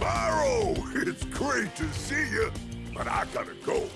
Sparrow! It's great to see you, but I gotta go.